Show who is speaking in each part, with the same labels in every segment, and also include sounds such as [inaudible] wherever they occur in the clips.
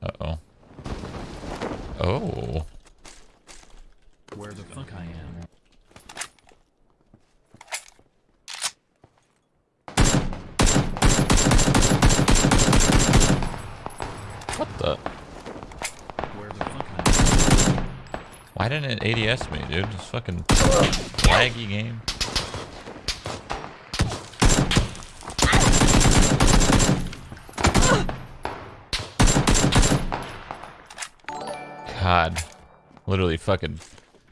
Speaker 1: Uh-oh. Oh.
Speaker 2: Where the fuck I am?
Speaker 1: What the?
Speaker 2: Where the fuck I am?
Speaker 1: Why didn't it ADS me, dude? This fucking laggy game. God. Literally fucking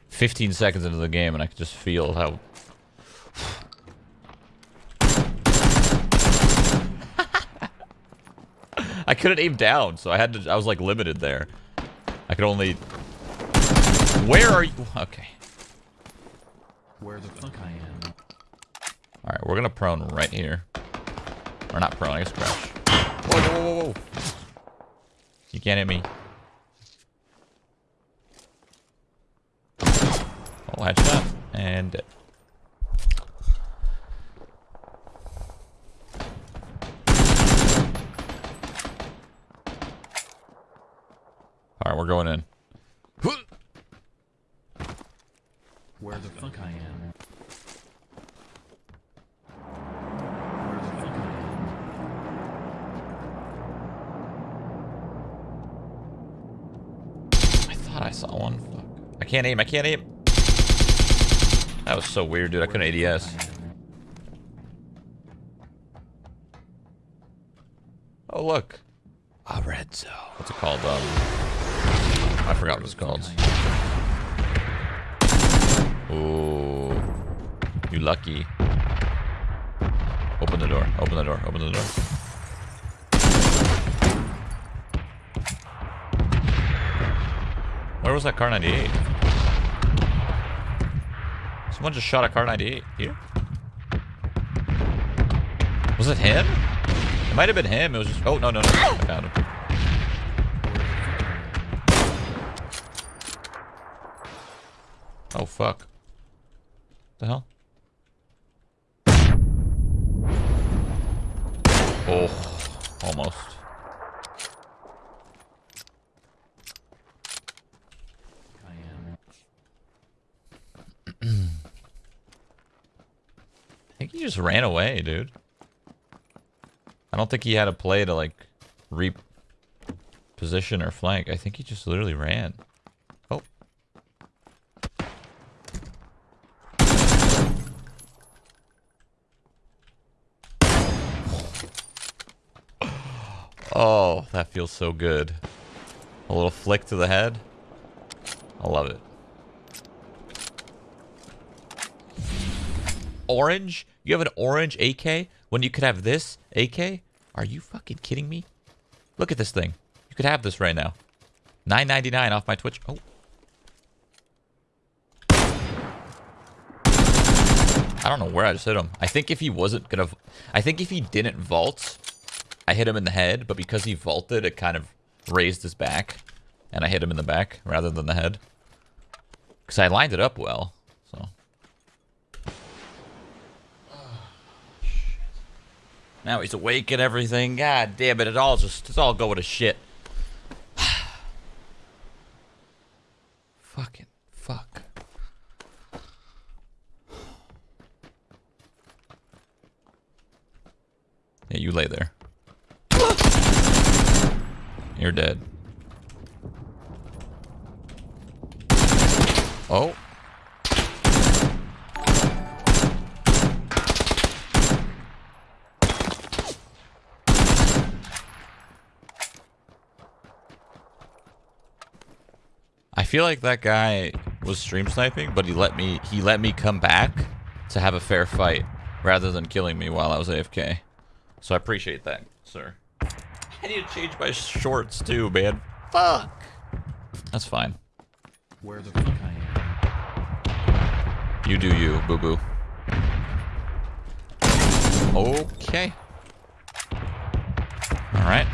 Speaker 1: 15 seconds into the game and I could just feel how... [laughs] I couldn't aim down, so I had to... I was like limited there. I could only... Where are you? Okay.
Speaker 2: Where the fuck I am?
Speaker 1: Alright, we're gonna prone right here. Or not prone, I guess crouch. Whoa, whoa, whoa, whoa. You can't hit me. Oh, headshot. And dead. Alright, we're going in.
Speaker 2: Where the fuck am? Where the fuck I am?
Speaker 1: I thought I saw one. Fuck. I can't aim, I can't aim. That was so weird, dude. I couldn't ADS. Oh, look. A red zone. What's it called? Um, I forgot what it's called. Ooh. You lucky. Open the door. Open the door. Open the door. Where was that Kar 98? Someone just shot a Kar 98 here. Was it him? It might have been him. It was just. Oh, no, no, no. I found him. Oh, fuck. The hell? Oh, almost.
Speaker 2: I am.
Speaker 1: I think he just ran away, dude. I don't think he had a play to like reposition or flank. I think he just literally ran. Oh. [gasps] Oh, that feels so good. A little flick to the head. I love it. Orange? You have an orange AK when you could have this AK? Are you fucking kidding me? Look at this thing. You could have this right now. 9.99 off my Twitch. Oh. I don't know where I just hit him. I think if he wasn't gonna, I think if he didn't vault, I hit him in the head. But because he vaulted, it kind of raised his back, and I hit him in the back rather than the head. Because I lined it up well. So. Now he's awake and everything. God damn it! It all just it's all going to shit. [sighs] Fucking fuck. Yeah, you lay there. You're dead. Oh. Feel like that guy was stream sniping, but he let me he let me come back to have a fair fight rather than killing me while I was AFK. So I appreciate that, sir. I need to change my shorts too, man. Fuck. That's fine.
Speaker 2: Where the fuck I am?
Speaker 1: You do you, boo boo. Okay. All right.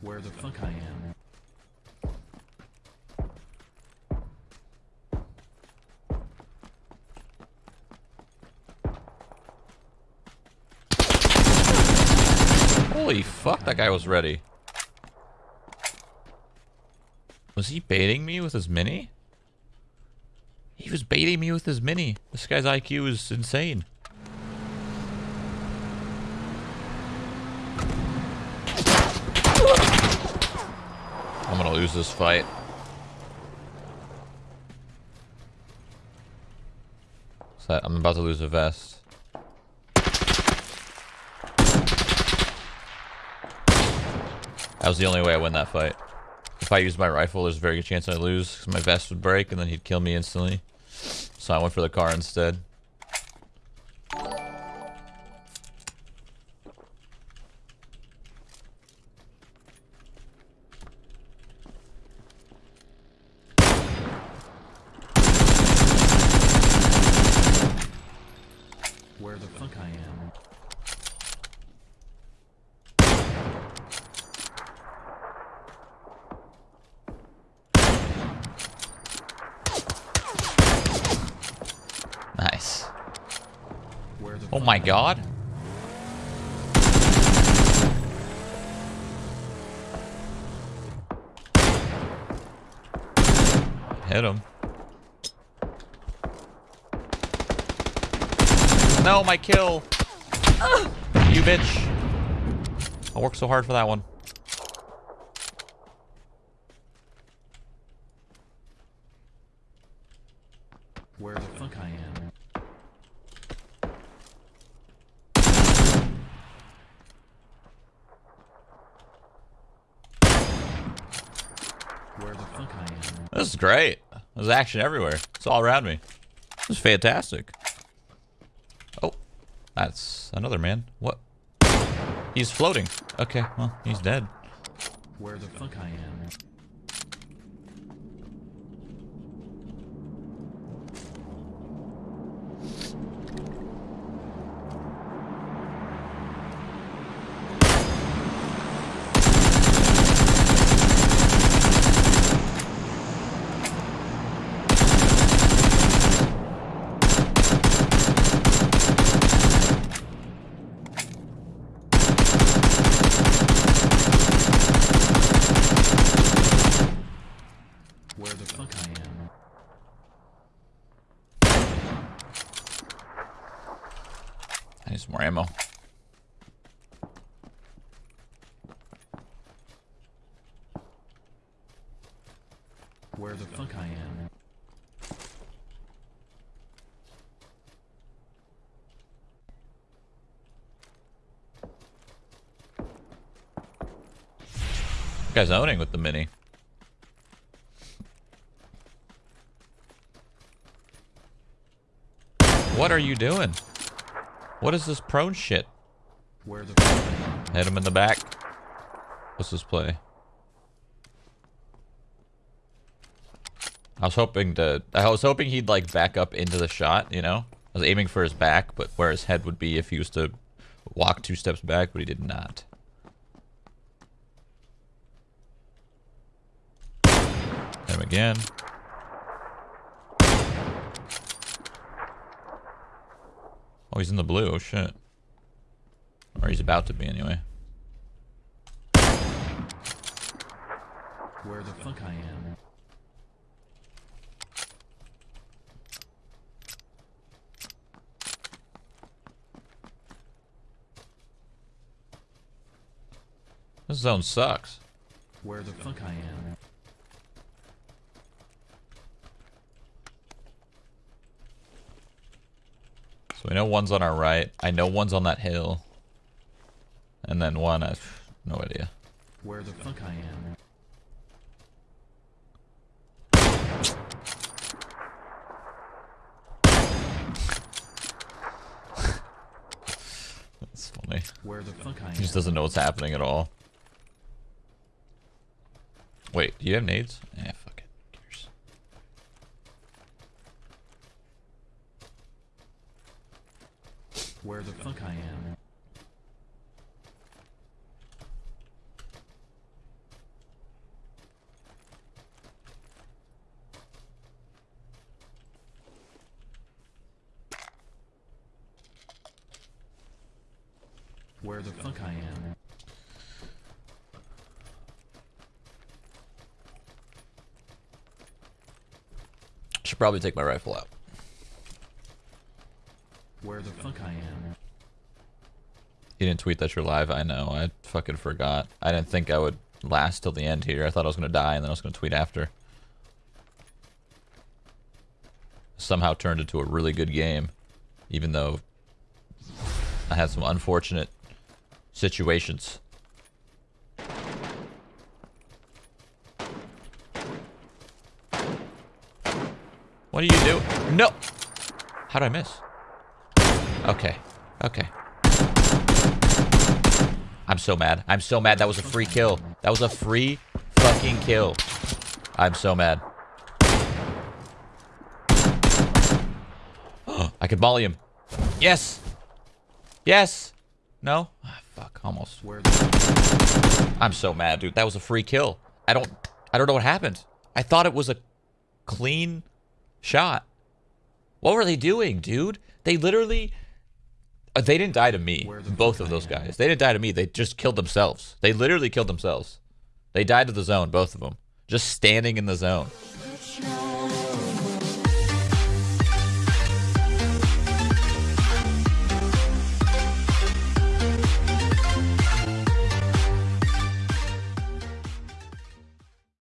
Speaker 2: Where the fuck I am?
Speaker 1: Holy fuck, that guy was ready. Was he baiting me with his mini? He was baiting me with his mini. This guy's IQ is insane. I'm gonna lose this fight. So I'm about to lose a vest. That was the only way I win that fight. If I used my rifle, there's a very good chance I lose because my vest would break and then he'd kill me instantly. So I went for the car instead.
Speaker 2: Fuck I am?
Speaker 1: Nice. Oh my god. Hit him. No, my kill. You bitch. I worked so hard for that one.
Speaker 2: Where the fuck I am? Where the fuck I am?
Speaker 1: This is great. There's action everywhere. It's all around me. This is fantastic. That's another man. What? He's floating. Okay, well, he's dead.
Speaker 2: Where the fuck I am? Where the fuck I am?
Speaker 1: I need some more ammo.
Speaker 2: Where the fuck I am?
Speaker 1: This guy's owning with the mini. What are you doing? What is this prone shit?
Speaker 2: Where the fuck I am?
Speaker 1: Hit him in the back. What's this play? I was hoping to. I was hoping he'd like back up into the shot. You know, I was aiming for his back, but where his head would be if he was to walk two steps back, but he did not. Him again. Oh, he's in the blue. Oh shit. Or he's about to be anyway.
Speaker 2: Where the fuck I am?
Speaker 1: This zone sucks.
Speaker 2: Where the fuck I am?
Speaker 1: So we know one's on our right. I know one's on that hill. And then one, I've no idea.
Speaker 2: Where the fuck I am? [laughs]
Speaker 1: That's funny.
Speaker 2: Where the fuck I am.
Speaker 1: He just doesn't know what's happening at all. Wait, do you have nades? Yeah, fuck it.
Speaker 2: Where the fuck I am? Where the fuck I am?
Speaker 1: Should probably take my rifle out.
Speaker 2: Where the fuck I am?
Speaker 1: You didn't tweet that you're live. I know. I fucking forgot. I didn't think I would last till the end here. I thought I was gonna die and then I was gonna tweet after. Somehow turned into a really good game, even though I had some unfortunate situations. What are you doing? No! How did I miss? Okay. Okay. I'm so mad. I'm so mad. That was a free kill. That was a free fucking kill. I'm so mad. [gasps] I could volley him. Yes. Yes. No? Ah, fuck. Almost. I'm so mad, dude. That was a free kill. I don't I don't know what happened. I thought it was a clean shot. What were they doing, dude? They literally uh, they didn't die to me. Both of those guys. They didn't die to me. They just killed themselves. They literally killed themselves. They died to the zone, both of them. Just standing in the zone.